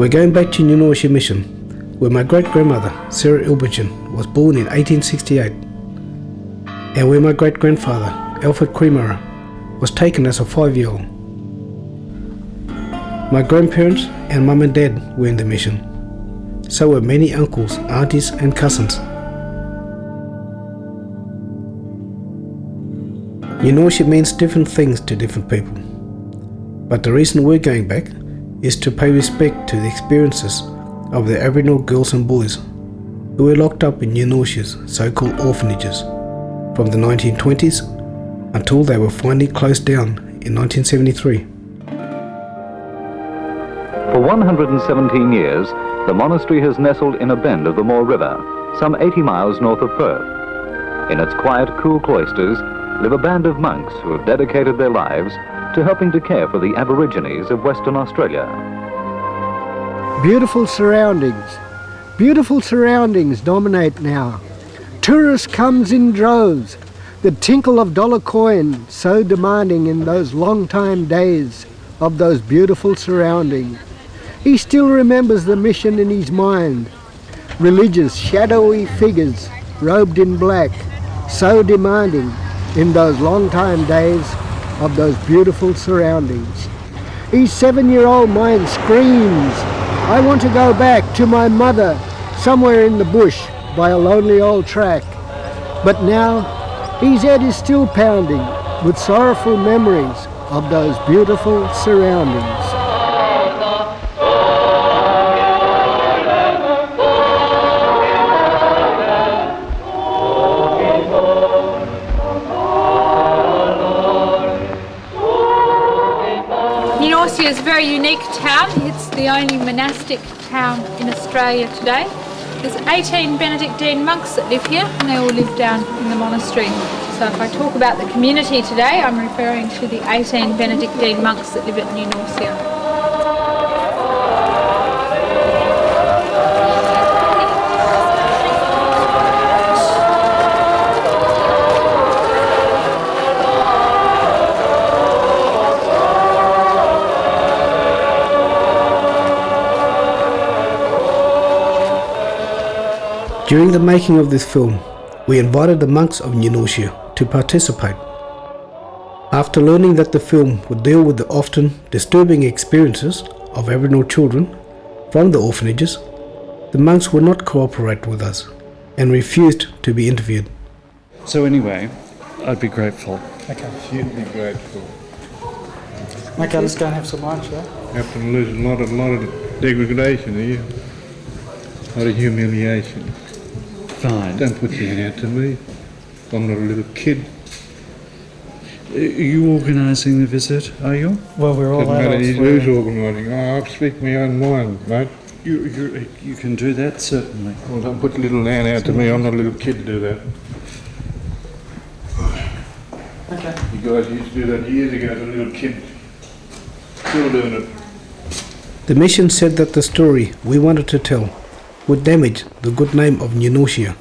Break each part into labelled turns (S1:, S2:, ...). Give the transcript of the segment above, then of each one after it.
S1: We're going back to New Norcia Mission, where my great-grandmother, Sarah Ilbergen, was born in 1868, and where my great-grandfather, Alfred Cremara, was taken as a five-year-old. My grandparents and mum and dad were in the mission. So were many uncles, aunties and cousins. New Norcia means different things to different people. But the reason we're going back is to pay respect to the experiences of the Aboriginal girls and boys who were locked up in New Norcia's so-called orphanages from the 1920s until they were finally closed down in 1973.
S2: For 117 years, the monastery has nestled in a bend of the Moore River, some 80 miles north of Perth. In its quiet, cool cloisters live a band of monks who have dedicated their lives to helping to care for the Aborigines of Western Australia.
S3: Beautiful surroundings. Beautiful surroundings dominate now. Tourists comes in droves. The tinkle of dollar coin so demanding in those long time days of those beautiful surroundings. He still remembers the mission in his mind. Religious, shadowy figures, robed in black, so demanding in those long time days of those beautiful surroundings. His seven-year-old mind screams, I want to go back to my mother somewhere in the bush by a lonely old track. But now his head is still pounding with sorrowful memories of those beautiful surroundings.
S4: Very unique town. It's the only monastic town in Australia today. There's 18 Benedictine monks that live here and they all live down in the monastery. So if I talk about the community today, I'm referring to the 18 Benedictine monks that live at New Norcia.
S1: During the making of this film, we invited the monks of New Norcia to participate. After learning that the film would deal with the often disturbing experiences of Aboriginal children from the orphanages, the monks would not cooperate with us and refused to be interviewed.
S5: So anyway, I'd be grateful.
S6: Okay. You'd be grateful.
S7: Okay, let's go and have some lunch, yeah?
S6: Have to lose a lot, a lot of degradation, are you? A lot of humiliation.
S5: Fine.
S6: Don't put your hand out to me. I'm not a little kid.
S5: Are you organising the visit, are you?
S7: Well, we're all
S6: Doesn't matter
S7: adults.
S6: who's organising. Oh, I'll speak my own mind, mate.
S5: You, you, you can do that, certainly.
S6: Well, don't put little hand out to me. I'm not a little kid to do that.
S7: Okay.
S6: You guys used to do that years ago as a little kid. Still doing it.
S1: The mission said that the story we wanted to tell would damage the good name of New Norcia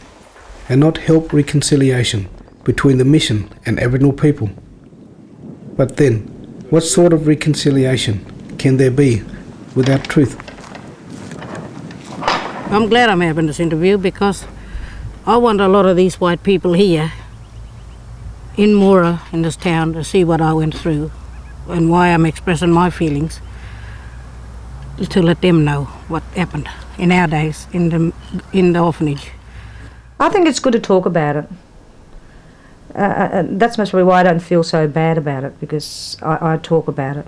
S1: and not help reconciliation between the mission and Aboriginal people. But then, what sort of reconciliation can there be without truth?
S8: I'm glad I'm having this interview because I want a lot of these white people here in Moora, in this town, to see what I went through and why I'm expressing my feelings to let them know what happened in our days in the, in the orphanage.
S9: I think it's good to talk about it. Uh, uh, that's mostly why I don't feel so bad about it because I, I talk about it.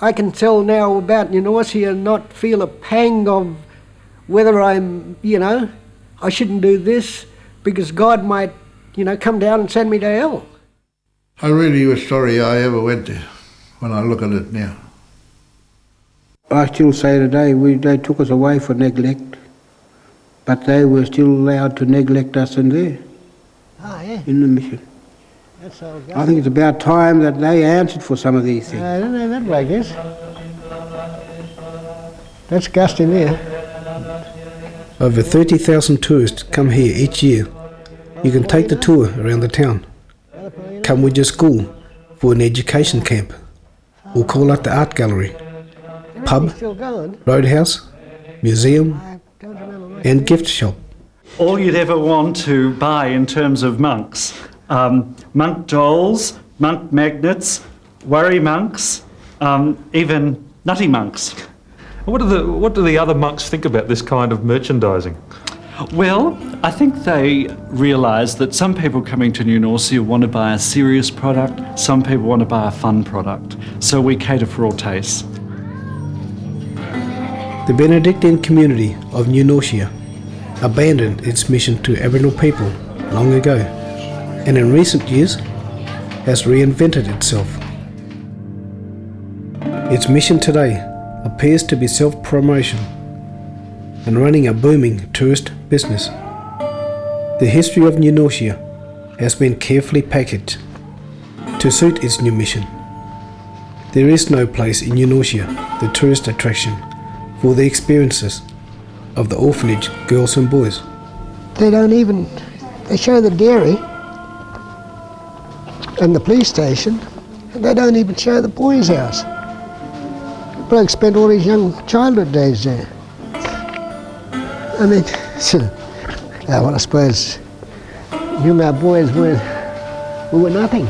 S3: I can tell now about New Norcia and not feel a pang of whether I'm, you know, I shouldn't do this because God might, you know, come down and send me to hell.
S10: I really was sorry I ever went there when I look at it now.
S11: I still say today we, they took us away for neglect, but they were still allowed to neglect us in there,
S3: Ah, yeah.
S11: in the mission.
S3: That's all.
S11: I think it's about time that they answered for some of these things.
S3: I don't know that way, I guess. That's gusting there.
S1: Over 30,000 tourists come here each year. You can take the tour around the town. Come with your school for an education camp or call out the art gallery. Pub, roadhouse, museum, and gift shop.
S5: all you'd ever want to buy in terms of monks. Um, monk dolls, monk magnets, worry monks, um, even nutty monks.
S12: What do the what do the other monks think about this kind of merchandising?
S5: Well, I think they realise that some people coming to New Norcia want to buy a serious product, some people want to buy a fun product. So we cater for all tastes.
S1: The Benedictine community of New Norcia abandoned its mission to Aboriginal people long ago and in recent years has reinvented itself. Its mission today appears to be self promotion and running a booming tourist business. The history of New Norcia has been carefully packaged to suit its new mission. There is no place in New Norcia, the tourist attraction, for the experiences of the orphanage girls and boys.
S3: They don't even, they show the dairy and the police station, and they don't even show the boys' house. Bloke spent all his young childhood days there. I mean, yeah, uh, well, I suppose you and our boys were, we were nothing.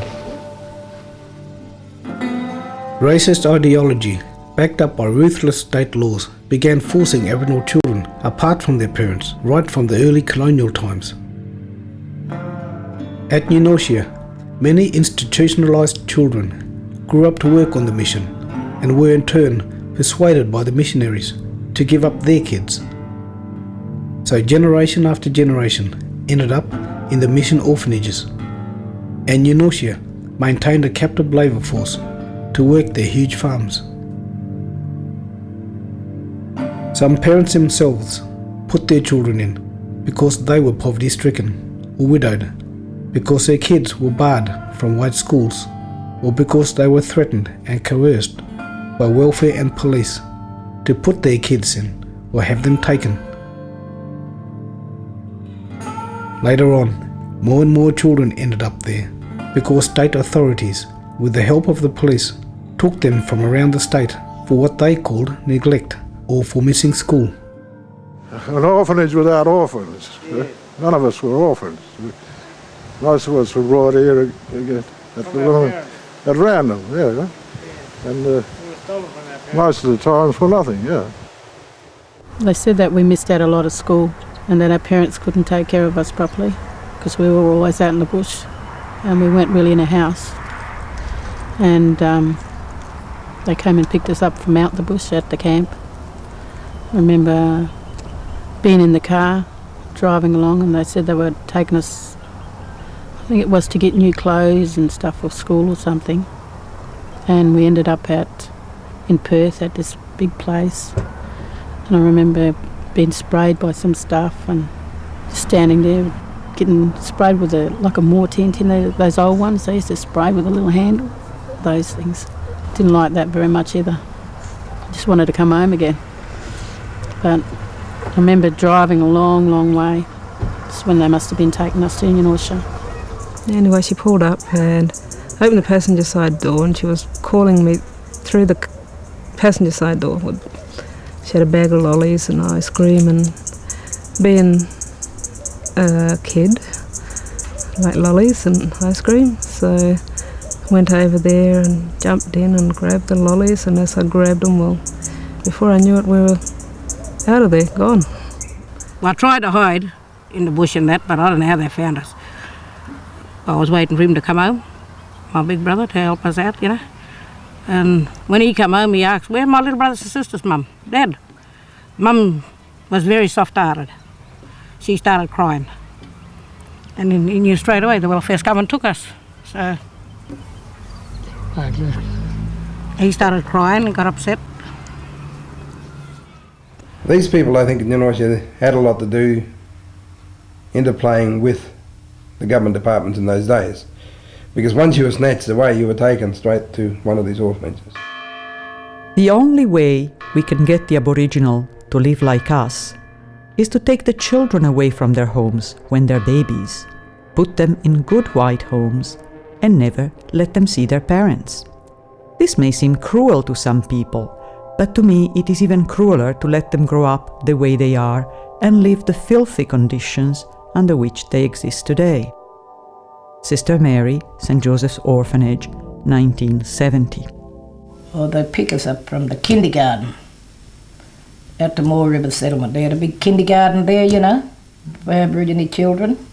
S1: Racist ideology, backed up by ruthless state laws, began forcing Aboriginal children apart from their parents right from the early colonial times. At New Norcia, many institutionalized children grew up to work on the mission and were in turn persuaded by the missionaries to give up their kids. So generation after generation ended up in the mission orphanages, and New Norcia maintained a captive labour force to work their huge farms. Some parents themselves put their children in because they were poverty stricken or widowed, because their kids were barred from white schools, or because they were threatened and coerced by welfare and police to put their kids in or have them taken. Later on, more and more children ended up there because state authorities, with the help of the police, took them from around the state for what they called neglect or for missing school.
S13: An orphanage without orphans. None of us were orphans. Most of us were brought here at, at, the- at random, yeah. And uh, most of the times for nothing, yeah.
S14: They said that we missed out a lot of school and that our parents couldn't take care of us properly because we were always out in the bush and we weren't really in a house. And um, they came and picked us up from out the bush at the camp. I remember being in the car driving along and they said they were taking us, I think it was to get new clothes and stuff for school or something. And we ended up at in Perth at this big place. And I remember being sprayed by some stuff and standing there getting sprayed with a like a Moore tent, you know, those old ones they used to spray with a little handle. Those things. Didn't like that very much either. Just wanted to come home again. But I remember driving a long, long way. It's when they must have been taking us to New Norcia.
S15: Anyway, she pulled up and opened the passenger side door, and she was calling me through the passenger side door. She had a bag of lollies and ice cream, and being a kid, like lollies and ice cream, so went over there and jumped in and grabbed the lollies. And as I grabbed them, well, before I knew it, we were out of there, gone.
S8: Well, I tried to hide in the bush and that, but I don't know how they found us. I was waiting for him to come home, my big brother, to help us out, you know. And when he come home, he asked, where are my little brothers and sisters, Mum? Dad. Mum was very soft-hearted. She started crying. And he he knew straight away the welfare's come and took us. So he started crying and got upset.
S16: These people, I think, in Norcia had a lot to do interplaying with the government departments in those days. Because once you were snatched away, you were taken straight to one of these orphanages.
S17: The only way we can get the Aboriginal to live like us is to take the children away from their homes when they're babies, put them in good white homes, and never let them see their parents. This may seem cruel to some people,
S18: But to me, it is even crueler to let them grow up the way they are and live the filthy conditions under which they exist today. Sister Mary, St. Joseph's Orphanage, 1970.
S4: Or they pick us up from the kindergarten at the Moore River Settlement. They had a big kindergarten there, you know, for Aboriginal children.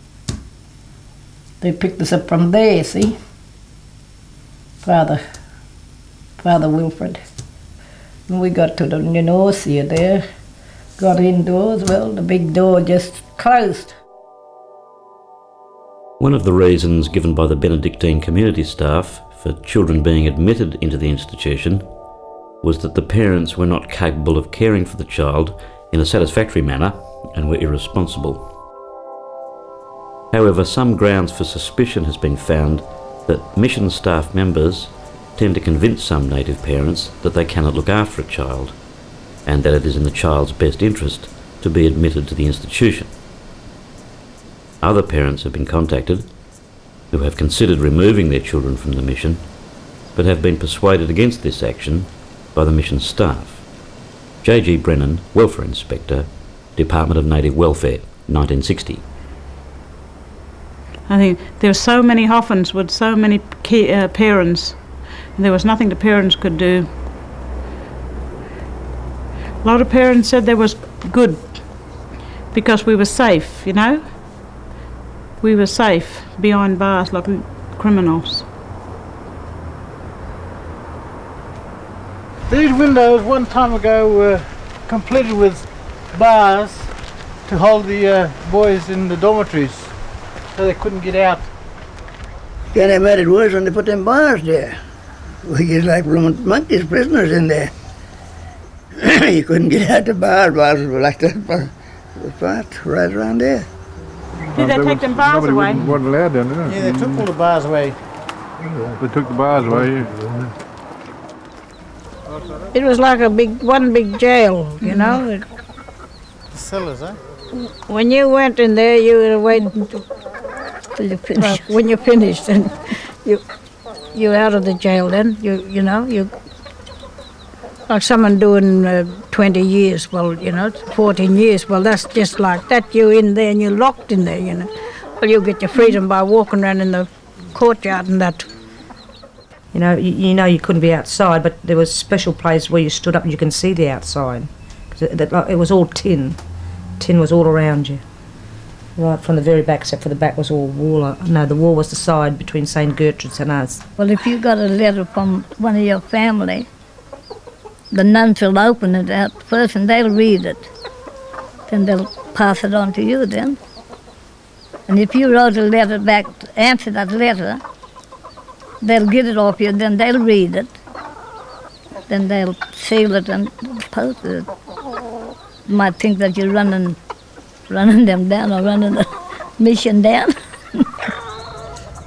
S4: They picked us up from there, see? Father, Father Wilfred. We got to the New Norcia there, got indoors, well, the big door just closed.
S2: One of the reasons given by the Benedictine community staff for children being admitted into the institution was that the parents were not capable of caring for the child in a satisfactory manner and were irresponsible. However, some grounds for suspicion has been found that mission staff members tend to convince some native parents that they cannot look after a child and that it is in the child's best interest to be admitted to the institution. Other parents have been contacted who have considered removing their children from the mission but have been persuaded against this action by the mission staff. J.G. Brennan, Welfare Inspector, Department of Native Welfare, 1960.
S19: I think there are so many Hoffins with so many uh, parents, there was nothing the parents could do. A lot of parents said they was good because we were safe, you know. We were safe behind bars like criminals.
S20: These windows one time ago were completed with bars to hold the uh, boys in the dormitories so they couldn't get out.
S21: Yeah, they made it worse when they put them bars there. We just like rooming monkeys, prisoners in there. you couldn't get out the bars, bars were like that for the part right around there.
S19: Did they take them bars
S6: Nobody
S19: away?
S6: wouldn't- wasn't allowed down there.
S20: Yeah, they took all the bars away.
S6: They took the bars away. yeah.
S4: It was like a big, one big jail, you know. It-
S20: The cellars, eh?
S4: When you went in there, you were waiting to, till you finished. when you finished, and you you out of the jail. Then you you know you like someone doing uh, twenty years. Well, you know, fourteen years. Well, that's just like that. You're in there and you're locked in there. You know. Well, you get your freedom by walking around in the courtyard and that.
S9: You know, you, you know you couldn't be outside, but there was a special place where you stood up and you can see the outside. 'Cause it, it was all tin. Tin was all around you. Right from the very back, except for the back was all wall. No, the wall was the side between St Gertrude's and us.
S22: Well, if you got a letter from one of your family, the nuns will open it out first and they'll read it. Then they'll pass it on to you then. And if you wrote a letter back answer that letter, they'll get it off you, then they'll read it. Then they'll seal it and post it. You might think that you're running, running them down or running the mission down.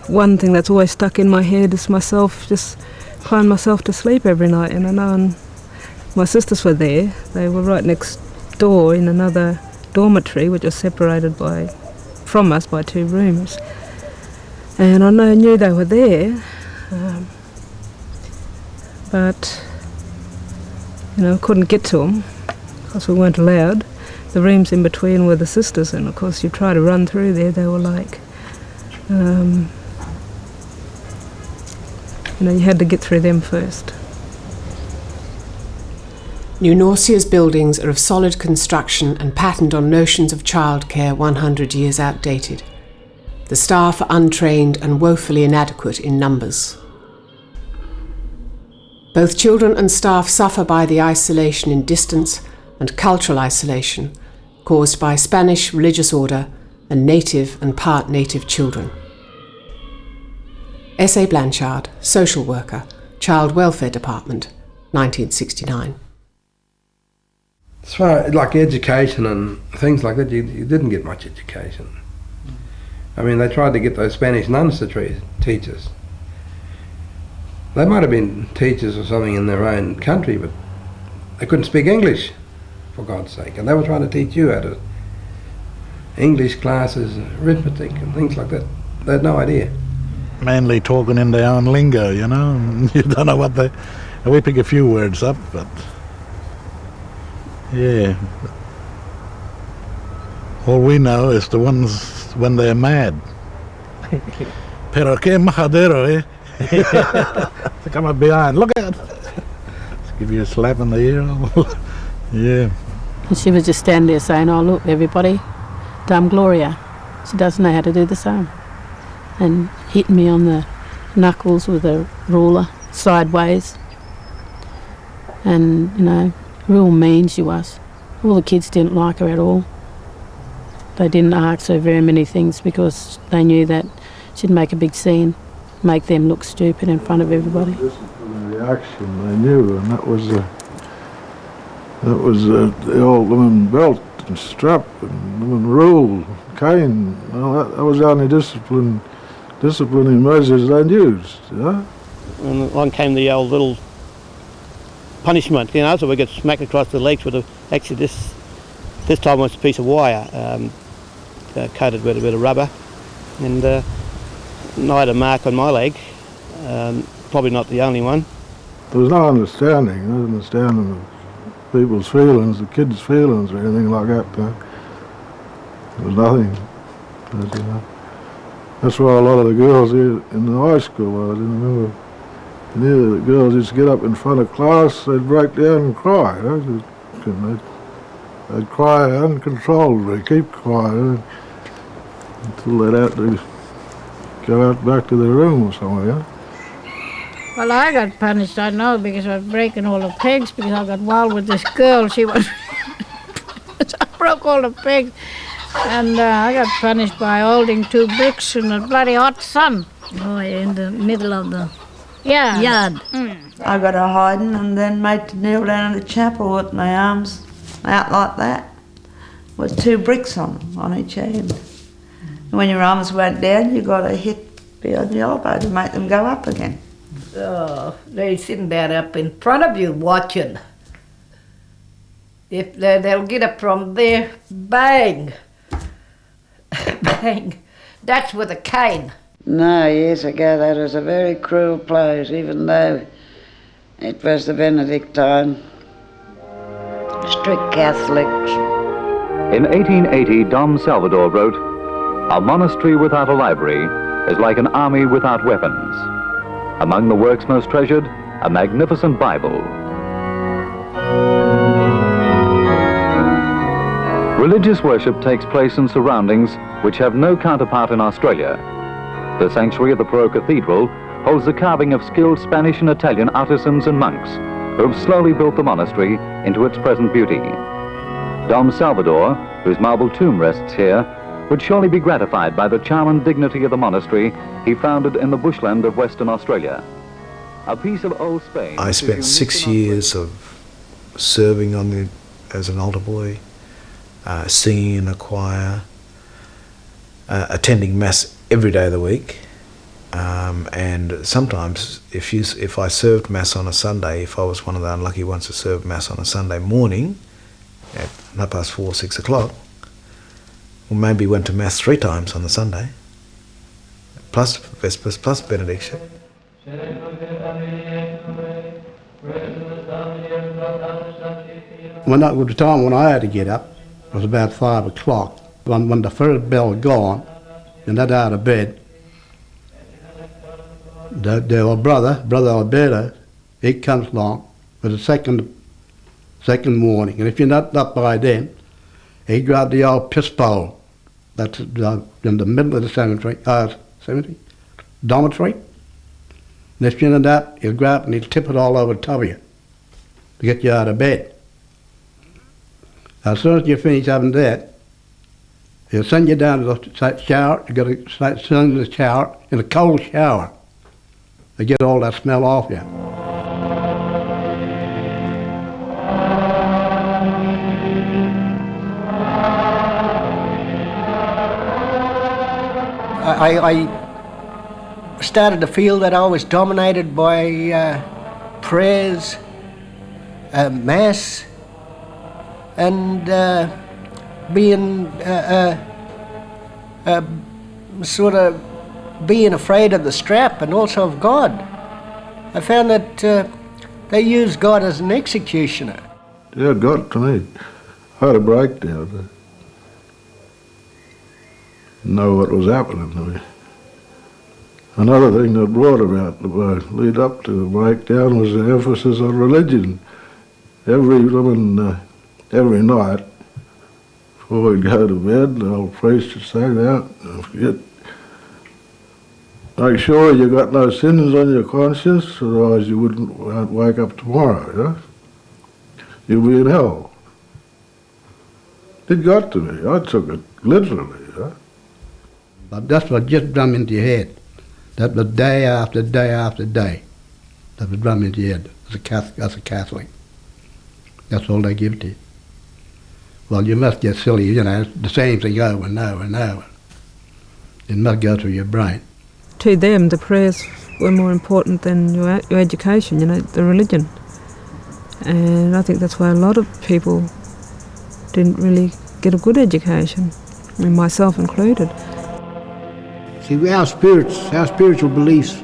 S15: One thing that's always stuck in my head is myself just crying myself to sleep every night. And I know my sisters were there. They were right next door in another dormitory, which was separated by from us by two rooms. And I know, knew they were there, um, but you know, couldn't get to them because we weren't allowed. The rooms in between were the sisters, and of course, you try to run through there. They were like, um, you know, you had to get through them first.
S23: New Norcia's buildings are of solid construction and patterned on notions of childcare 100 years outdated. The staff are untrained and woefully inadequate in numbers. Both children and staff suffer by the isolation in distance and cultural isolation caused by Spanish religious order and native and part native children. S.A. Blanchard, Social Worker, Child Welfare Department, 1969.
S16: As far like education and things like that, you, you didn't get much education. I mean, they tried to get those Spanish nuns to teach us. They might have been teachers or something in their own country, but they couldn't speak English, for God's sake. And they were trying to teach you how to English classes, arithmetic, and things like that. They had no idea.
S24: mainly talking in their own lingo, you know. You don't know what they. We pick a few words up, but
S13: Yeah. All we know is the ones when they're mad. Pero que majadero, eh? to come up behind. Look out! Give you a slap in the ear. yeah.
S14: And she was just standing there saying, Oh, look, everybody, Dame Gloria. She doesn't know how to do the same. And hit me on the knuckles with a ruler sideways. And, you know, real mean she was. All the kids didn't like her at all. They didn't ask her very many things because they knew that she'd make a big scene, make them look stupid in front of everybody.
S13: The action they knew, and that was that was uh, the old woman belt and strap and woman rule, cane. Well, that, that was the only discipline, disciplining measures they used. Yeah.
S25: And along came the old little punishment, you know, so we get smacked across the legs with a, actually this, this time was a piece of wire um, uh, coated with a bit of rubber and uh, I had a mark on my leg, um, probably not the only one.
S13: There was no understanding, no understanding of people's feelings, the kids' feelings or anything like that. Uh, there was nothing. But, you know, that's why a lot of the girls here in the high school, I didn't remember Neither the girls used to get up in front of class, they'd break down and cry. You know, they'd, they'd cry uncontrollably, keep crying until they'd have to go out back to their room or somewhere. Yeah?
S4: Well, I got punished, I know, because I was breaking all the pegs because I got wild with this girl. She was. I broke all the pegs. And uh, I got punished by holding two bricks in the bloody hot sun. Oh, in the middle of the yeah. yard.
S26: Mm. I got a hiding and then made to kneel down in the chapel with my arms out like that with two bricks on on each hand. And when your arms went down, you got to hit behind the elbow to make them go up again.
S4: Oh, they sitting there up in front of you watching. If they, they'll get up from there, bang, bang. That's with a cane.
S26: No, years ago that was a very cruel place, even though it was the Benedictine, strict Catholics.
S2: In 1880, Dom Salvado wrote, A monastery without a library is like an army without weapons. Among the works most treasured, a magnificent Bible. Religious worship takes place in surroundings which have no counterpart in Australia. The sanctuary of the Pro Cathedral holds the carving of skilled Spanish and Italian artisans and monks who have slowly built the monastery into its present beauty. Dom Salvado, whose marble tomb rests here, would surely be gratified by the charm and dignity of the monastery he founded in the bushland of Western Australia. A piece of old Spain.
S27: I spent six years of serving on the as an altar boy, uh, singing in a choir, uh, attending mass every day of the week. Um, and sometimes, if you if I served mass on a Sunday, if I was one of the unlucky ones to serve mass on a Sunday morning at half past four, six o'clock, maybe went to mass three times on the Sunday, plus Vespers, plus benediction.
S28: When was the time when I had to get up, it was about five o'clock. When, when the first bell gone, and I'd out of bed, the, the brother, brother Alberto, he comes along with the second, second morning. And if you're not up by then, he grabbed the old piss pole that's in the middle of the cemetery, uh, cemetery, dormitory. If you're not that, he'll grab and he'll tip it all over the top of you to get you out of bed. As soon as you finish having that, he'll send you down to the shower. You got to send in the shower in a cold shower to get all that smell off you.
S3: I, I started to feel that I was dominated by uh, prayers, uh, mass, and uh, being uh, uh, uh, sort of being afraid of the strap and also of God. I found that they use God as an executioner.
S13: Yeah, got to me. I had a breakdown. Know what was happening to me. Another thing that brought about the lead up to the breakdown was the emphasis on religion. Every woman, uh, every night, before we'd go to bed, the old priest would say, don't forget, make sure you got no sins on your conscience, otherwise you wouldn't wake up tomorrow, you know? You'll be in hell. It got to me. I took it literally?
S28: But that's what just drum into your head. That was day after day after day. That was drum into your head as a Catholic. As a Catholic. That's all they give to you. Well, you must get silly, you know, the same thing over and over and over. It must go through your brain.
S15: To them, the prayers were more important than your, your education, you know, the religion. And I think that's why a lot of people didn't really get a good education, and myself included.
S1: See, our spirits, our spiritual beliefs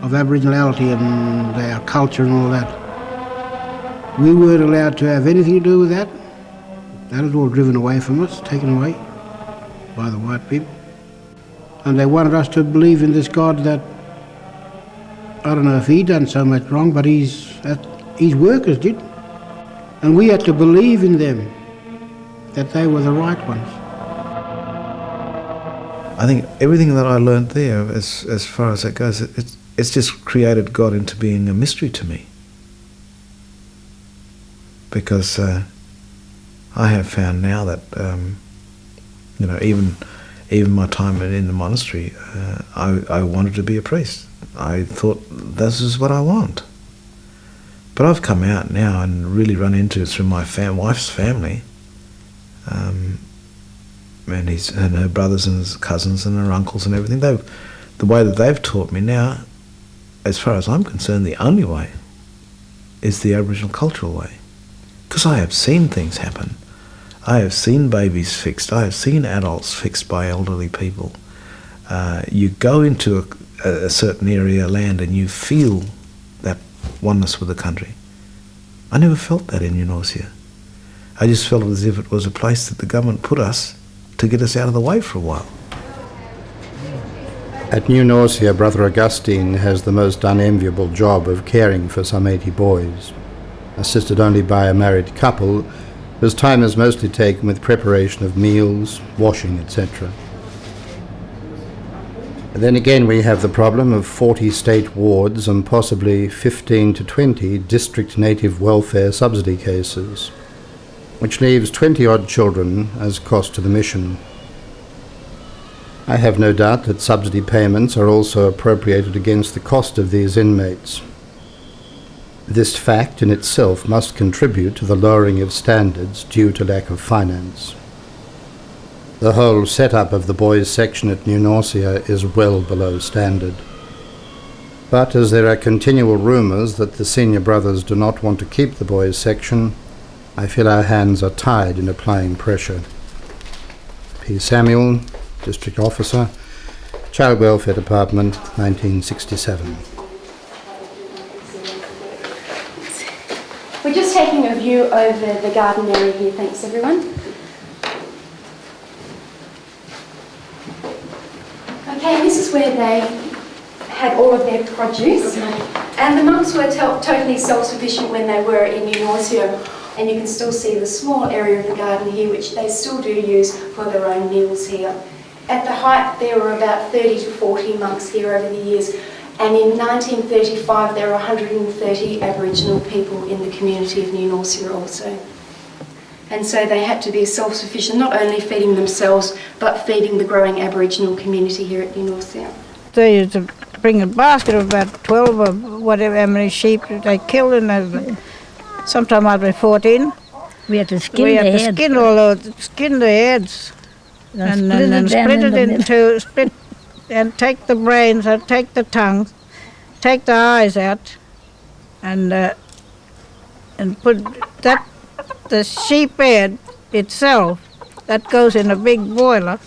S1: of Aboriginality and our culture and all that, we weren't allowed to have anything to do with that. That was all driven away from us, taken away by the white people. And they wanted us to believe in this God that, I don't know if he done so much wrong, but he's, his workers did. And we had to believe in them, that they were the right ones.
S27: I think everything that I learned there, as, as far as that goes, it, it's, it's just created God into being a mystery to me. Because uh, I have found now that, um, you know, even even my time in the monastery, uh, I, I wanted to be a priest. I thought, this is what I want. But I've come out now and really run into through my fam- wife's family, um, and his and her brothers and his cousins and her uncles and everything. They've the way that they've taught me now, as far as I'm concerned, the only way is the Aboriginal cultural way, because I have seen things happen. I have seen babies fixed. I have seen adults fixed by elderly people. Uh, you go into a, a certain area of land and you feel that oneness with the country. I never felt that in New Norcia. I just felt as if it was a place that the government put us to get us out of the way for a while.
S29: At New Norcia, Brother Augustine has the most unenviable job of caring for some 80 boys. Assisted only by a married couple, his time is mostly taken with preparation of meals, washing, etc. Then again, we have the problem of 40 state wards and possibly 15 to 20 district native welfare subsidy cases, which leaves 20 odd children as cost to the mission. I have no doubt that subsidy payments are also appropriated against the cost of these inmates. This fact in itself must contribute to the lowering of standards due to lack of finance. The whole setup of the boys' section at New Norcia is well below standard. But as there are continual rumours that the senior brothers do not want to keep the boys' section, I feel our hands are tied in applying pressure. P. Samuel, District Officer, Child Welfare Department, 1967.
S30: We're just taking a view over the garden area here, thanks everyone. Okay, this is where they had all of their produce. And the monks were to- totally self-sufficient when they were in New Norcia. And you can still see the small area of the garden here, which they still do use for their own meals here. At the height, there were about 30 to 40 monks here over the years. And in 1935, there were 130 Aboriginal people in the community of New Norcia also. And so they had to be self-sufficient, not only feeding themselves, but feeding the growing Aboriginal community here at New Norcia.
S4: They used to bring a basket of about 12 or whatever, how many sheep they killed, and they- sometime I'd be 14.
S22: We had to skin
S4: we had
S22: their
S4: to
S22: heads.
S4: skin all those, skin the heads,
S22: And
S4: and,
S22: split
S4: and,
S22: it
S4: and
S22: down
S4: split
S22: in
S4: it into split, and take the brains, and take the tongue, take the eyes out, and uh, and put that the sheep head itself that goes in a big boiler.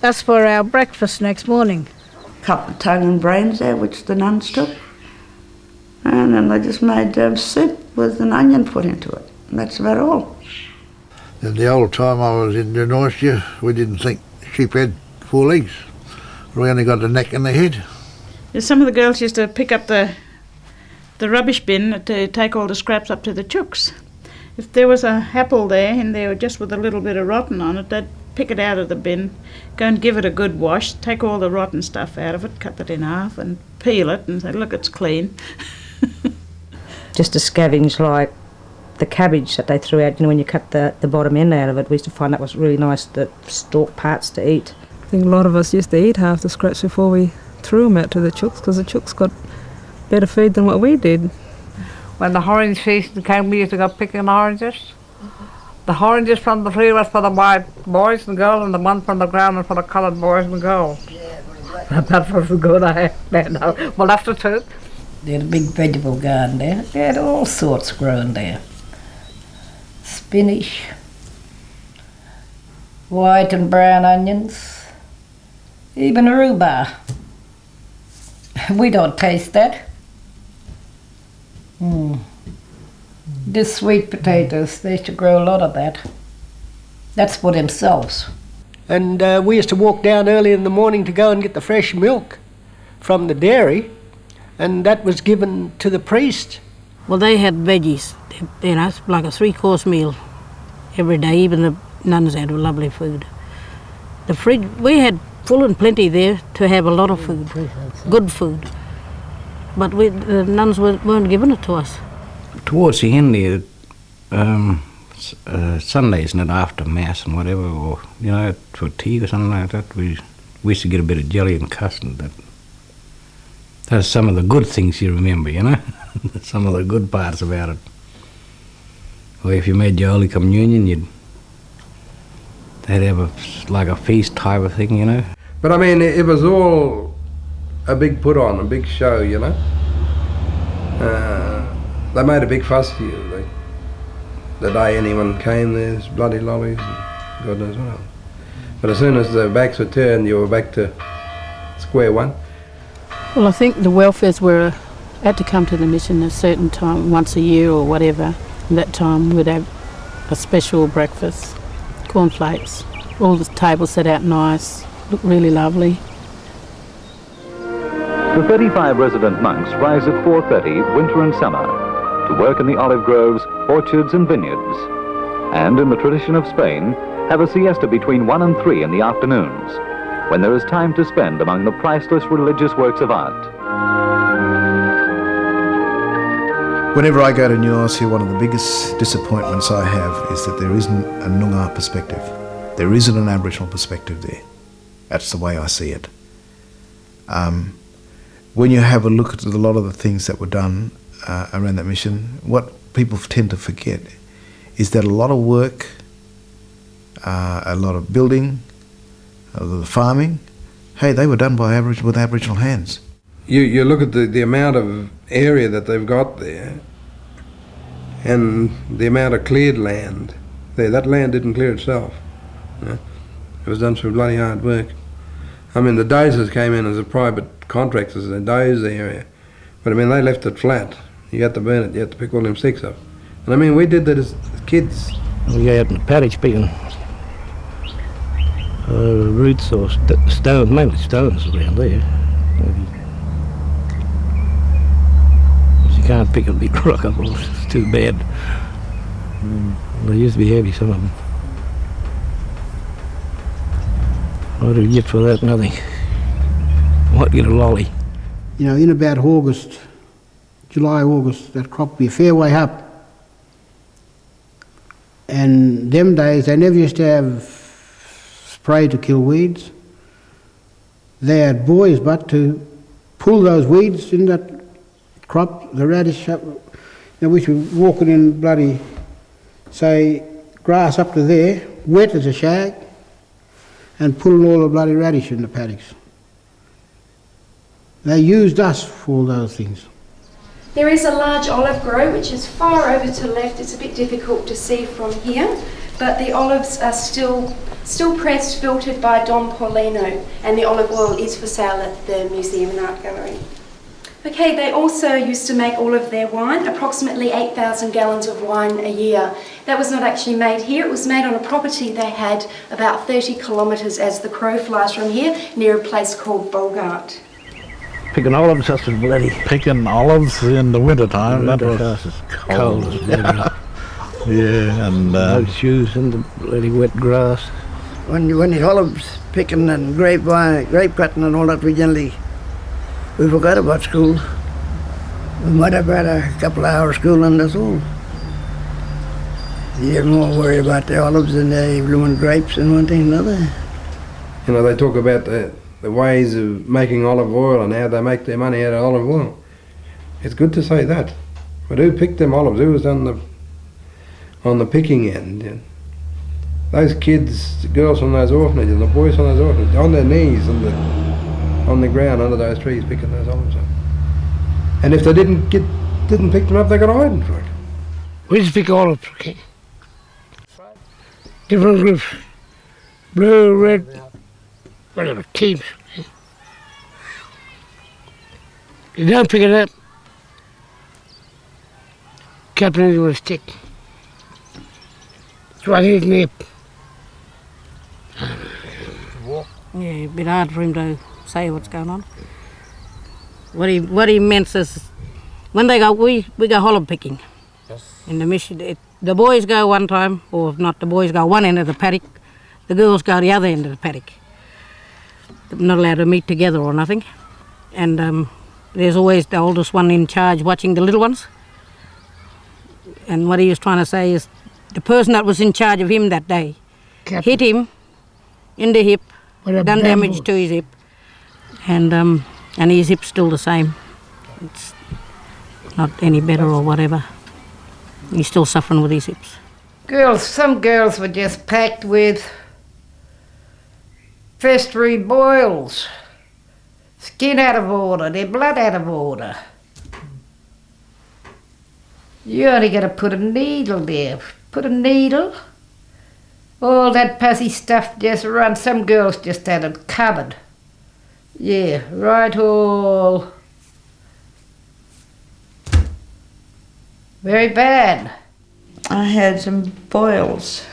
S4: That's for our breakfast next morning.
S26: Cut the tongue and brains out, which the nuns took. And then they just made um, soup with an onion put into it. that's about all.
S31: In the old time I was in New Norcia, we didn't think sheep had four legs. We only got the neck and the head.
S19: Some of the girls used to pick up the the rubbish bin to take all the scraps up to the chooks. If there was a apple there and there just with a little bit of rotten on it, they'd pick it out of the bin, go and give it a good wash, take all the rotten stuff out of it, cut it in half, and peel it, and say, "Look, it's clean."
S9: just to scavenge like the cabbage that they threw out. You know, when you cut the, the bottom end out of it, we used to find that was really nice, the stalk parts to eat.
S15: I think a lot of us used to eat half the scraps before we threw them out to the chooks because the chooks got better food than what we did.
S32: When the orange season came, we used to go picking oranges. The oranges from the tree was for the white boys and girls, and the one from the ground was for the coloured boys and girls. that was good, I know. Well, that's the truth.
S33: They had a big vegetable garden there. They had all sorts growing there. Spinach, white and brown onions, even rhubarb. We don't taste that. Mm. The sweet potatoes, they used to grow a lot of that. That's for themselves.
S3: And uh, we used to walk down early in the morning to go and get the fresh milk from the dairy, and that was given to the priest.
S8: Well, they had veggies, you know, it's like a three-course meal every day. Even the nuns had lovely food. The fridge, we had full and plenty there to have a lot of food, good food. But we, the nuns weren't, weren't giving it to us.
S34: towards the end there, um, uh, Sundays and after mass and whatever, or you know, for tea or something like that, we we used to get a bit of jelly and custard. That that's some of the good things you remember, you know, some of the good parts about it. Or if you made your Holy Communion, you'd they'd have a like a feast type of thing, you know.
S16: But I mean, it, was all a big put on, a big show, you know. Uh, they made a big fuss here. They, the day anyone came, there's bloody lollies and God knows what else. But as soon as the backs were turned, you were back to square one.
S14: Well, I think the welfares were had to come to the mission a certain time, once a year or whatever. And that time we'd have a special breakfast, cornflakes, all the tables set out nice, looked really lovely.
S2: The 35 resident monks rise at 4.30 winter and summer to work in the olive groves, orchards and vineyards. And in the tradition of Spain, have a siesta between 1 and 3 in the afternoons, when there is time to spend among the priceless religious works of art.
S27: Whenever I go to New Norcia, one of the biggest disappointments I have is that there isn't a Noongar perspective. There isn't an Aboriginal perspective there. That's the way I see it. Um, when you have a look at a lot of the things that were done uh, around that mission, what people tend to forget is that a lot of work, uh, a lot of building, a lot farming, hey, they were done by Aboriginal with Aboriginal hands.
S16: You, you look at the, the amount of area that they've got there and the amount of cleared land there. That land didn't clear itself. you know. It was done through bloody hard work. I mean, the dozers came in as a private contractors, they dozed the area. But I mean, they left it flat. You had to burn it, you had to pick all them sticks up. And I mean, we did that as kids.
S10: We go out in the paddock picking uh, roots or st- stones, mainly stones around there. If you can't pick a big rock up, it's too bad. Mm. They used to be heavy, some of them. What do you get for that? Nothing. What get a lolly?
S11: You know, in about August, July, August, that crop will be a fair way up. And them days, they never used to have spray to kill weeds. They had boys but to pull those weeds in that crop, the radish up. You know, we should walking in bloody, say, grass up to there, wet as a shag, and pulling all the bloody radish in the paddocks. They used us for all those things.
S30: There is a large olive grove which is far over to the left. It's a bit difficult to see from here, but the olives are still still pressed, filtered by Dom Paulino, and the olive oil is for sale at the Museum and Art Gallery. Okay, they also used to make all of their wine, approximately 8,000 gallons of wine a year. That was not actually made here, it was made on a property they had about 30 kilometres as the crow flies from here, near a place called Bolgart.
S1: Picking olives, that's was bloody.
S11: Picking olives in the winter time, that
S1: Winter
S11: was
S1: fast, it's cold as bloody.
S11: yeah, and uh,
S1: no shoes in the bloody wet grass.
S21: When you when you olives picking and grapevine, grape cutting and all that, we generally we forgot about school. We might have had a couple of hours school and that's all. You're more worried about the olives and the blooming grapes and one thing and another.
S16: You know, they talk about the, the ways of making olive oil and how they make their money out of olive oil. It's good to say that. But who picked them olives? Who was on the on the picking end? Yeah. Those kids, the girls from those orphanages, and the boys from those orphanages, on their knees on the on the ground under those trees picking those olives up. And if they didn't get didn't pick them up, they got iron for it.
S20: We to pick olives, okay? Different groups. Blue, red, whatever, teams. You don't pick it up. Captain it with a stick. Swat his
S8: Yeah, a bit hard for him to say what's going on. What he what he meant is, when they go, we we go hollow picking. Yes. In the mission, it, the boys go one time, or if not, the boys go one end of the paddock, the girls go the other end of the paddock. They're not allowed to meet together or nothing, and um, there's always the oldest one in charge watching the little ones. And what he was trying to say is, the person that was in charge of him that day hit him in the hip, done damage to his hip, and um, and his hip's still the same. It's not any better or whatever. He's still suffering with his hips.
S33: Girls, some girls were just packed with festering boils, skin out of order, their blood out of order. You only got to put a needle there. Put a needle. All that pussy stuff just run. Some girls just had it covered. Yeah, right all. Very bad.
S26: I had some boils.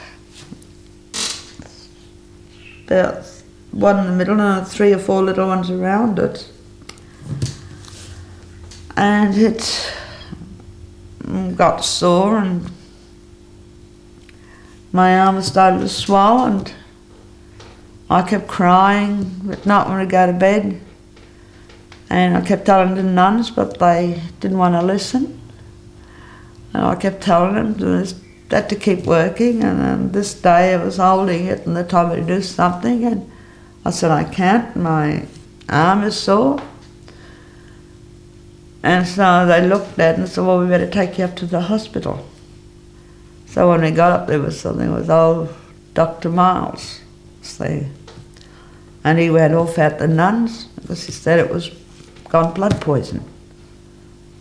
S26: About one in the middle and three or four little ones around it. And it got sore and my arm started to swell and I kept crying at night when I go to bed. And I kept telling the nuns, but they didn't want to listen. And I kept telling them just had to keep working. And then this day I was holding it and they told me to do something. And I said, I can't, my arm is sore. And so they looked at it and said, well, we better take you up to the hospital. So when we got up, there was something with old Dr. Miles there. And he went off at the nuns because he said it was gone blood poison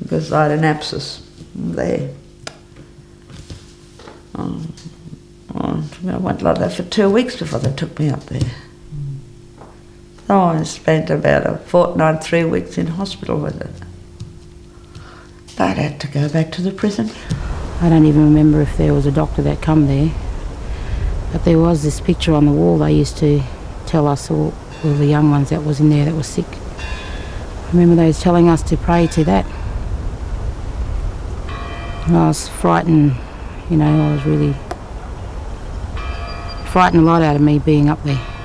S26: because I had an abscess there. Um, oh, I went like that for two weeks before they took me up there. So I spent about a fortnight, three weeks in hospital with it. But I had to go back to the prison.
S8: I don't even remember if there was a doctor that come there, but there was this picture on the wall they used to tell us all, all the young ones that was in there that was sick. I remember they was telling us to pray to that. And I was frightened, you know, I was really frightened a lot out of me being up there.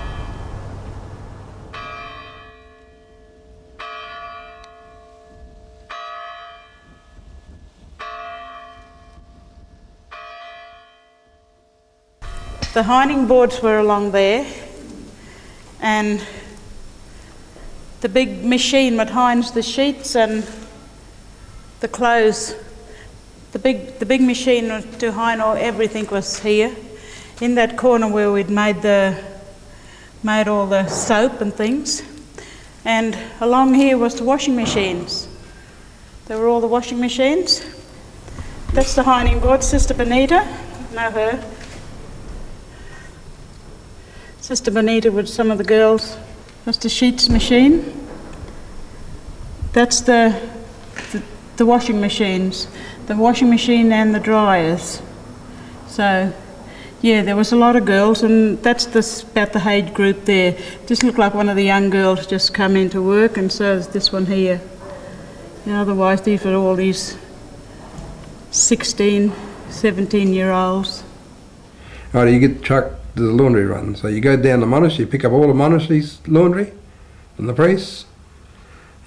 S19: The hiding boards were along there, and the big machine that hinds the sheets and the clothes. The big, the big machine to hind all everything was here, in that corner where we'd made the, made all the soap and things, and along here was the washing machines. There were all the washing machines. That's the hiding board, Sister Benita, know her. Sister Bonita with some of the girls. Mr. sheets machine. That's the the washing machines, the washing machine and the dryers. So, yeah, there was a lot of girls, and that's this, about the age group there. Just looked like one of the young girls just come into work, and so is this one here. And otherwise, these were all these 16, 17 year olds.
S16: Right, you get trucked to the laundry run. So you go down the monastery, you pick up all the monastery's laundry from the priests.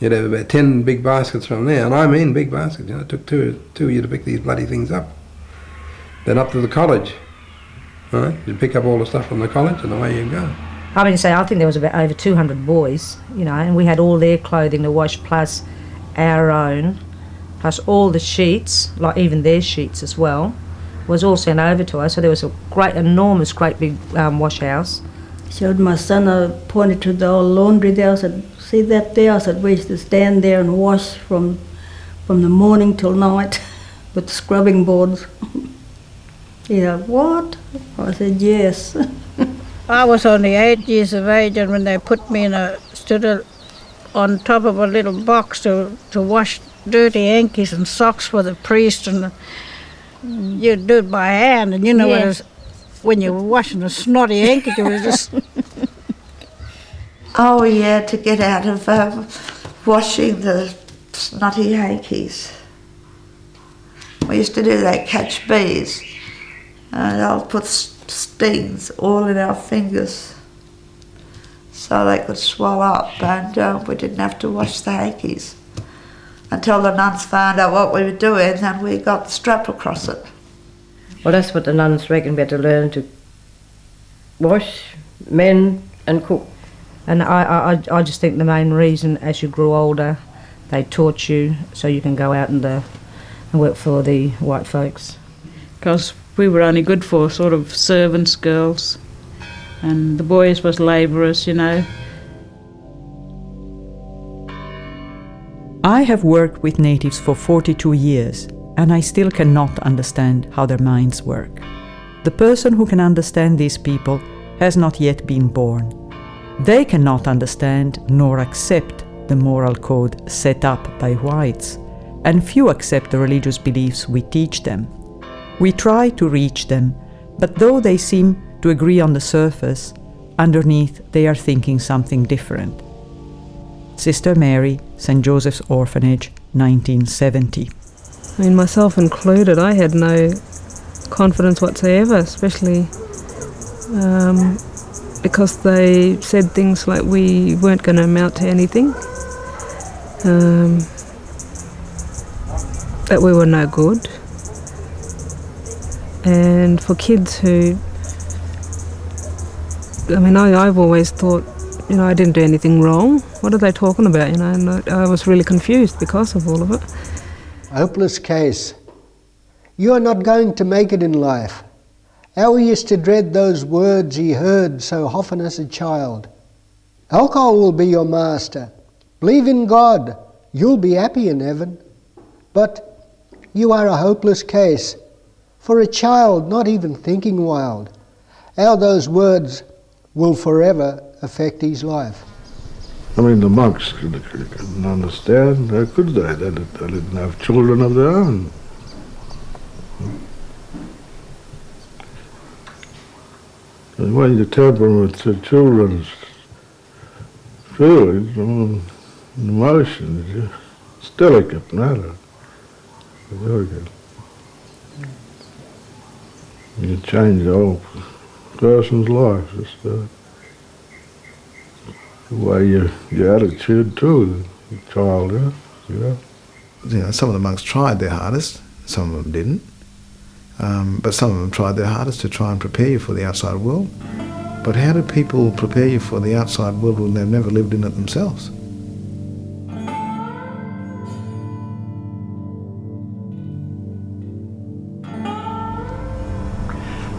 S16: You'd have about 10 big baskets from there, and I mean big baskets. You know, it took two, two of you to pick these bloody things up. Then up to the college. Right? You pick up all the stuff from the college, and away you go.
S9: I mean, say I think there was about over 200 boys, you know, and we had all their clothing to wash plus our own, plus all the sheets, like even their sheets as well, was all sent over to us. So there was a great, enormous, great big um, wash house.
S35: Showed my son, I pointed to the old laundry there. I said, "See that there?" I said, "We used to stand there and wash from from the morning till night with scrubbing boards." yeah, what? I said, "Yes."
S4: I was only eight years of age, and when they put me in a stood a, on top of a little box to to wash dirty hankies and socks for the priest, and you do it by hand, and you know
S26: Yeah.
S4: what it is, when you're washing a snotty hanky, it was just
S26: Oh yeah, to get out of um, washing the snotty hankies. We used to do that, catch bees. And I'll put stings all in our fingers so they could swell up and uh, we didn't have to wash the hankies. Until the nuns found out what we were doing and we got the strap across it.
S9: Well, that's what the nuns reckon we had to learn to wash, mend, and cook. And I, I, I- I just think the main reason, as you grew older, they taught you so you can go out and, uh, and work for the white folks.
S19: because we were only good for sort of servants' girls, and the boys was labourers, you know.
S18: I have worked with natives for 42 years, and I still cannot understand how their minds work. The person who can understand these people has not yet been born. They cannot understand nor accept the moral code set up by whites, and few accept the religious beliefs we teach them. We try to reach them, but though they seem to agree on the surface, underneath they are thinking something different. Sister Mary, St. Joseph's Orphanage, 1970.
S15: I mean, myself included, I had no confidence whatsoever, especially um, because they said things like we weren't going to amount to anything, um, that we were no good. And for kids who, I mean, I, I've always thought, you know, I didn't do anything wrong. What are they talking about? You know, and I, I was really confused because of all of it.
S3: Hopeless case. You are not going to make it in life. How he used to dread those words he heard so often as a child. Alcohol will be your master. Believe in God. You'll be happy in heaven. But you are a hopeless case. For a child not even thinking wild, how those words will forever affect his life.
S11: I mean, the monks couldn't, understand. How could they? They, did- they didn't have children of their own. And when you temperament to children's feelings and emotions, you still it get matter. Good. You change the whole person's life, just uh, the way your, your attitude to the child is, you know.
S27: you know, some of the monks tried their hardest, some of them didn't. Um, but some of them tried their hardest to try and prepare you for the outside world. But how do people prepare you for the outside world when they've never lived in it themselves?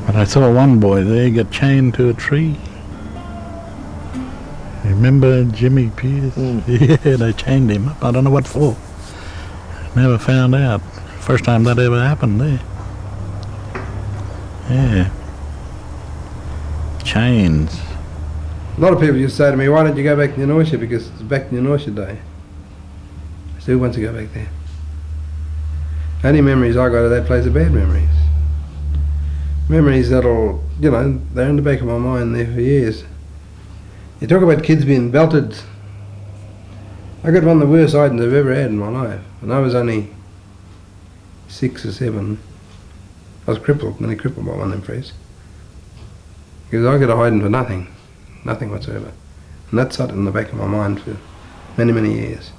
S24: But I saw one boy there get chained to a tree. Remember Jimmy Pierce? Hmm. Yeah, they chained him up. I don't know what for. Never found out. First time that ever happened there. Yeah. Chains.
S16: A lot of people used to say to me, why don't you go back to Norcia because it's back to Norcia Day. I still want to go back there. Only memories I got of that place are bad memories. Memories that'll, you know, they're in the back of my mind there for years. You talk about kids being belted. I got one of the worst items I've ever had in my life, and I was only six or seven. I was crippled, nearly crippled by one of them. Because I got a hiding for nothing, nothing whatsoever. And that sat in the back of my mind for many, many years.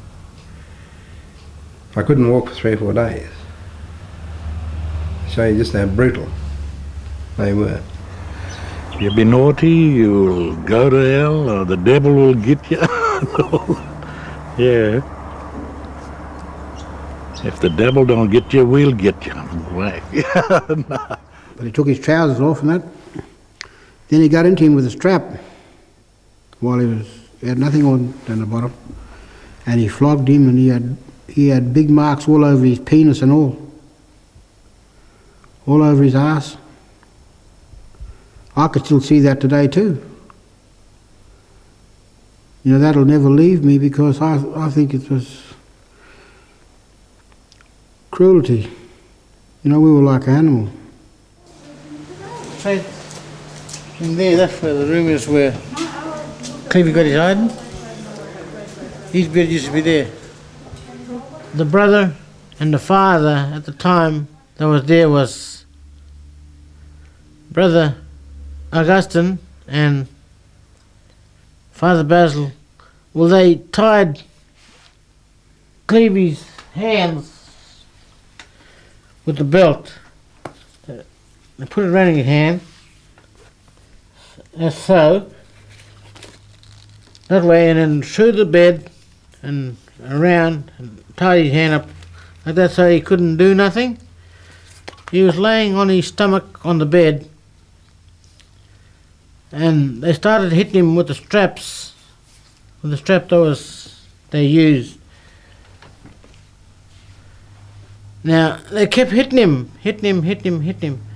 S16: I couldn't walk for three or four days. Show you just how brutal they were.
S24: You be naughty, you'll go to hell, or the devil will get you. yeah. If the devil don't get you, we'll get you. Nah.
S11: But he took his trousers off and that. Then he got into him with a strap while he was he had nothing on down the bottom, and he flogged him, and he had he had big marks all over his penis and all, all over his ass. I could still see that today too. You know that'll never leave me because I I think it was cruelty. You know we were like animals.
S20: Right in there, that's where the room is where Clevey got his hiding. His bed used to be there. The brother and the father at the time that was there was brother Augustine and Father Basil. Well, they tied Clevey's hands with the belt. They put it around his hand, as so, that way, and then through the bed and around and tied his hand up like that so he couldn't do nothing. He was laying on his stomach on the bed, and they started hitting him with the straps, with the strap that was they used. Now they kept hitting him, hitting him, hitting him, hitting him.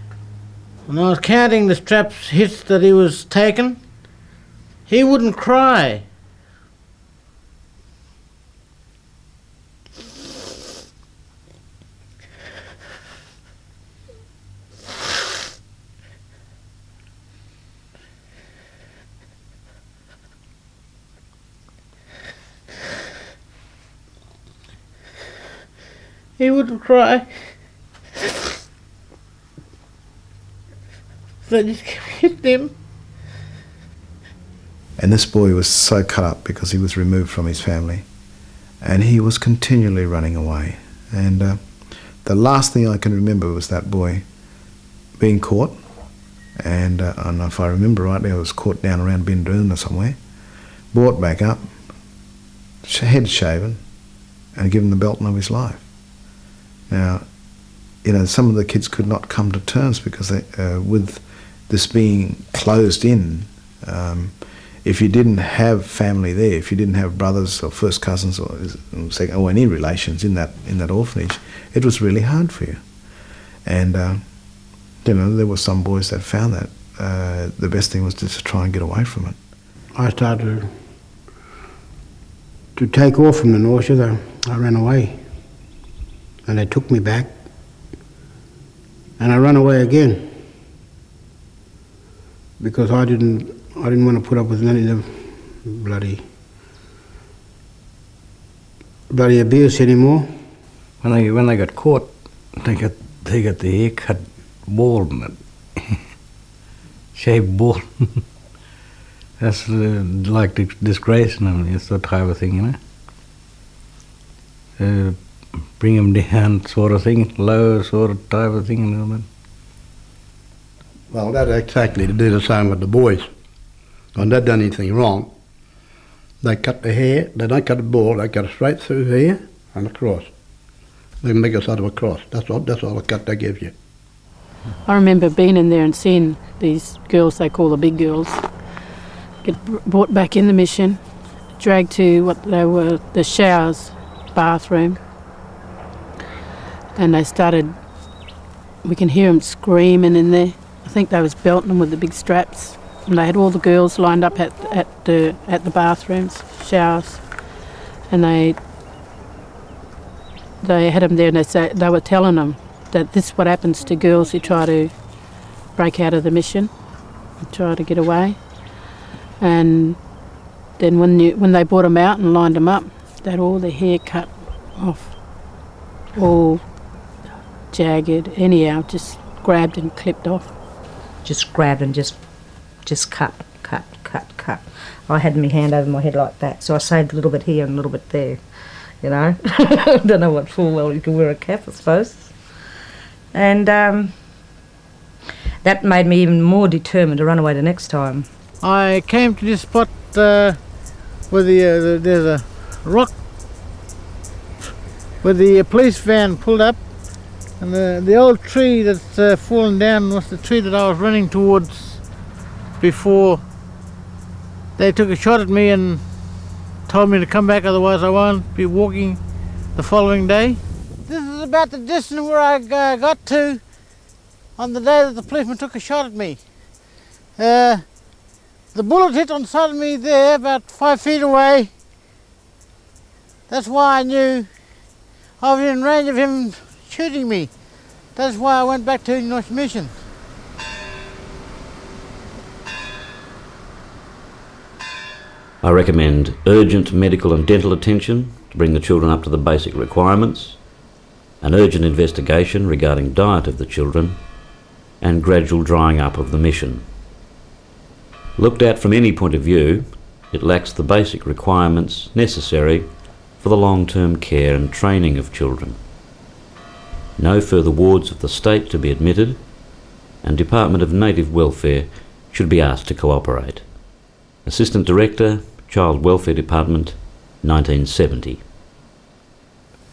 S20: When I was counting the straps hits that he was taking, he wouldn't cry. He wouldn't cry. They just kept him.
S27: And this boy was so cut up because he was removed from his family. And he was continually running away. And uh, the last thing I can remember was that boy being caught. And, uh, and if I remember rightly, I was caught down around Bindoon or somewhere, brought back up, head shaven, and given the belt of his life. Now, you know, some of the kids could not come to terms because they, uh, with this being closed in, um, if you didn't have family there, if you didn't have brothers or first cousins or, second, or any relations in that in that orphanage, it was really hard for you. And uh, you know, there were some boys that found that uh, the best thing was just to try and get away from it.
S11: I started to take off from the. Though I ran away, and they took me back, and I ran away again because I didn't I didn't want to put up with any of the bloody bloody abuse anymore.
S34: When they when they got caught, they got they got the haircut bald shaved bald. That's uh, like disgracing them. It's that type of thing, you know. Uh, bring them down, sort of thing, low, sort of type of thing, and all that.
S29: Well, that's exactly to do the same with the boys. When they done anything wrong, they cut the hair, they don't cut the ball, they cut it straight through here and across. They make a sort of a cross. That's all, that's all the cut they give you.
S14: I remember being in there and seeing these girls they call the big girls get brought back in the mission, dragged to what they were the showers, bathroom, and they started. We can hear them screaming in there. I think they was belting them with the big straps, and they had all the girls lined up at at the at the bathrooms, showers, and they they had them there and they, say, they were telling them that this is what happens to girls who try to break out of the mission, and try to get away. And then when you, when they brought them out and lined them up, they had all their hair cut off, all jagged, anyhow, just grabbed and clipped off.
S9: Just grabbed and just, just cut, cut, cut, cut. I had my hand over my head like that, so I saved a little bit here and a little bit there. You know, I don't know what full well you can wear a cap, I suppose. And um, that made me even more determined to run away the next time.
S20: I came to this spot uh, where the, uh, the, there's a rock where the uh, police van pulled up and the, the old tree that's uh, fallen down was the tree that I was running towards before they took a shot at me and told me to come back otherwise I won't be walking the following day. This is about the distance where I uh, got to on the day that the policeman took a shot at me. Uh, the bullet hit on side of me there about five feet away. That's why I knew I was in range of him shooting me. That's why I went back to North Mission.
S2: I recommend urgent medical and dental attention to bring the children up to the basic requirements, an urgent investigation regarding diet of the children, and gradual drying up of the mission. Looked at from any point of view, it lacks the basic requirements necessary for the long-term care and training of children. No further wards of the state to be admitted, and Department of Native Welfare should be asked to cooperate. Assistant Director, Child Welfare Department, 1970.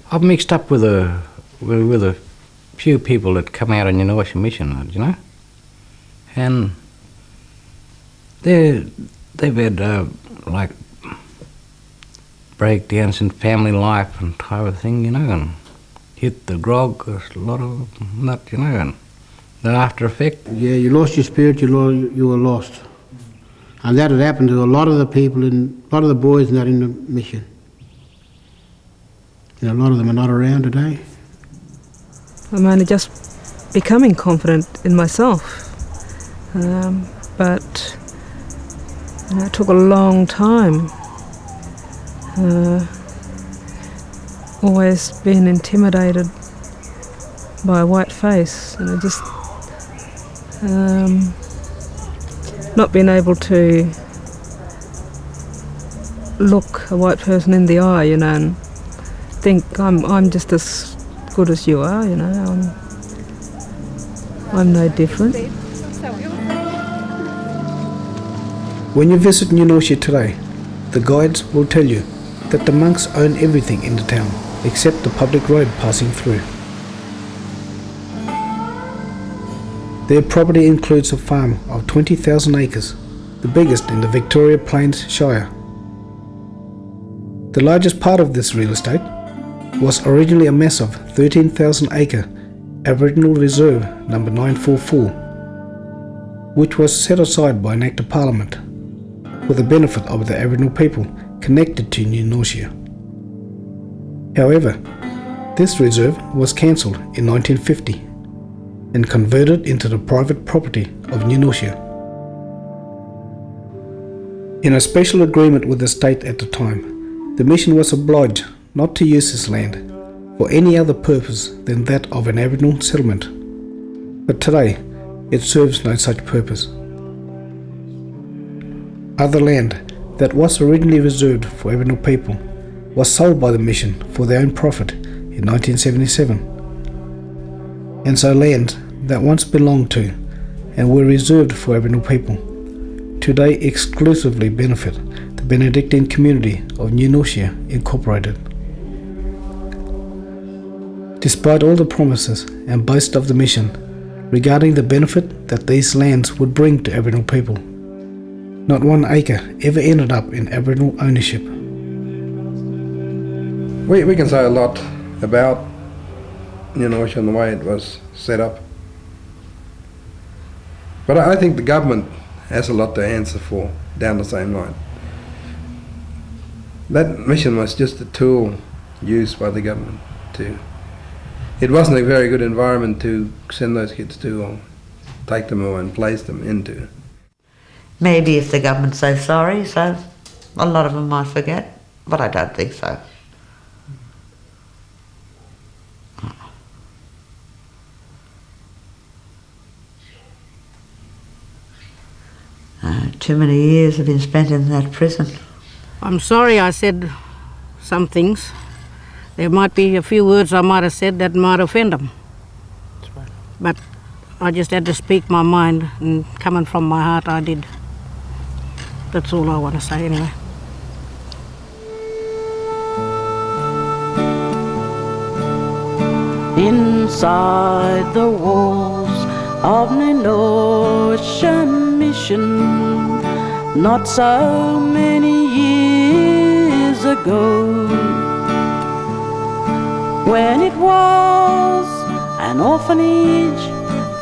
S34: I've mixed up with a with, a few people that come out on your mission, you know, and they they've had uh, like breakdowns in family life and type of thing, you know, and hit the grog, a lot of that, you know, and the after effect.
S11: Yeah, you lost your spirit, you, lo- you were lost. And that had happened to a lot of the people, in, a lot of the boys not in the mission. You know, a lot of them are not around today.
S15: I'm only just becoming confident in myself. Um, but you know, it took a long time. Uh, always been intimidated by a white face, and I just um, not being able to look a white person in the eye, you know, and think I'm I'm just as good as you are, you know. I'm I'm no different.
S36: When you visit Norcia today, the guides will tell you that the monks own everything in the town except the public road passing through. Their property includes a farm of 20,000 acres, the biggest in the Victoria Plains Shire. The largest part of this real estate was originally a massive 13,000 acre Aboriginal Reserve number 944, which was set aside by an Act of Parliament for the benefit of the Aboriginal people connected to New Norcia. However, this reserve was cancelled in 1950 and converted into the private property of New In a special agreement with the state at the time, the mission was obliged not to use this land for any other purpose than that of an Aboriginal settlement. But today, it serves no such purpose. Other land that was originally reserved for Aboriginal people was sold by the mission for their own profit in 1977. And so lands that once belonged to and were reserved for Aboriginal people today exclusively benefit the Benedictine community of New Norcia Incorporated. Despite all the promises and boast of the mission regarding the benefit that these lands would bring to Aboriginal people, not one acre ever ended up in Aboriginal ownership.
S16: We, we can say a lot about New Norcia and the way it was set up. But I I think the government has a lot to answer for down the same line. That mission was just a tool used by the government to. It wasn't a very good environment to send those kids to or take them away and place them into.
S26: Maybe if the government says sorry, so a lot of them might forget, but I don't think so. Uh, too many years have been spent in that prison.
S8: I'm sorry I said some things. There might be a few words I might have said that might offend them. But I just had to speak my mind, and coming from my heart, I did. That's all I want to say anyway.
S7: Inside the walls of New Norcia Mission, not so many years ago, when it was an orphanage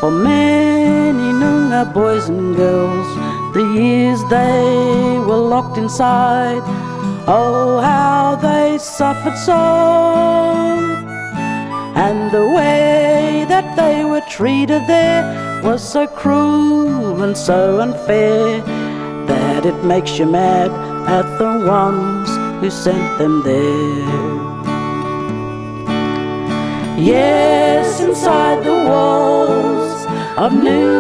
S7: for many Noongar boys and girls, the years they were locked inside, oh how they suffered so. And the way that they were treated there was so cruel and so unfair that it makes you mad at the ones who sent them there. Yes, inside the walls of New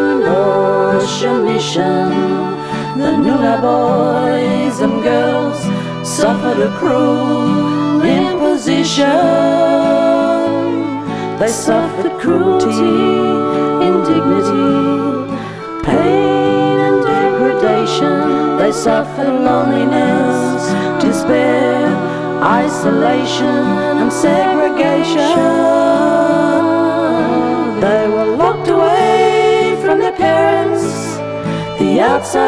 S7: Mission, the Noongar boys and girls suffered a cruel imposition. They suffered cruelty, indignity, They suffered loneliness, despair, isolation and segregation. They were locked away from their parents, the outside